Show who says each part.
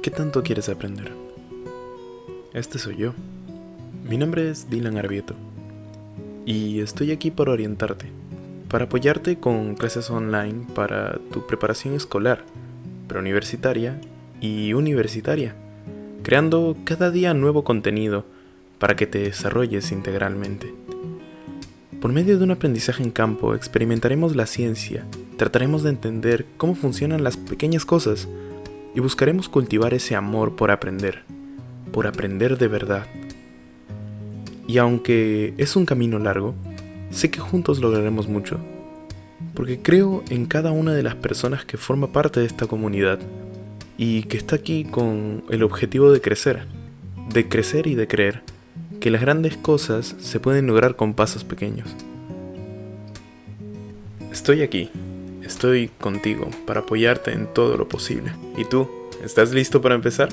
Speaker 1: ¿Qué tanto quieres aprender? Este soy yo. Mi nombre es Dylan Arbieto. Y estoy aquí para orientarte, para apoyarte con clases online para tu preparación escolar, preuniversitaria y universitaria, creando cada día nuevo contenido para que te desarrolles integralmente. Por medio de un aprendizaje en campo experimentaremos la ciencia, trataremos de entender cómo funcionan las pequeñas cosas, y buscaremos cultivar ese amor por aprender, por aprender de verdad. Y aunque es un camino largo, sé que juntos lograremos mucho, porque creo en cada una de las personas que forma parte de esta comunidad y que está aquí con el objetivo de crecer, de crecer y de creer que las grandes cosas se pueden lograr con pasos pequeños. Estoy aquí, Estoy contigo para apoyarte en todo lo posible. ¿Y tú? ¿Estás listo para empezar?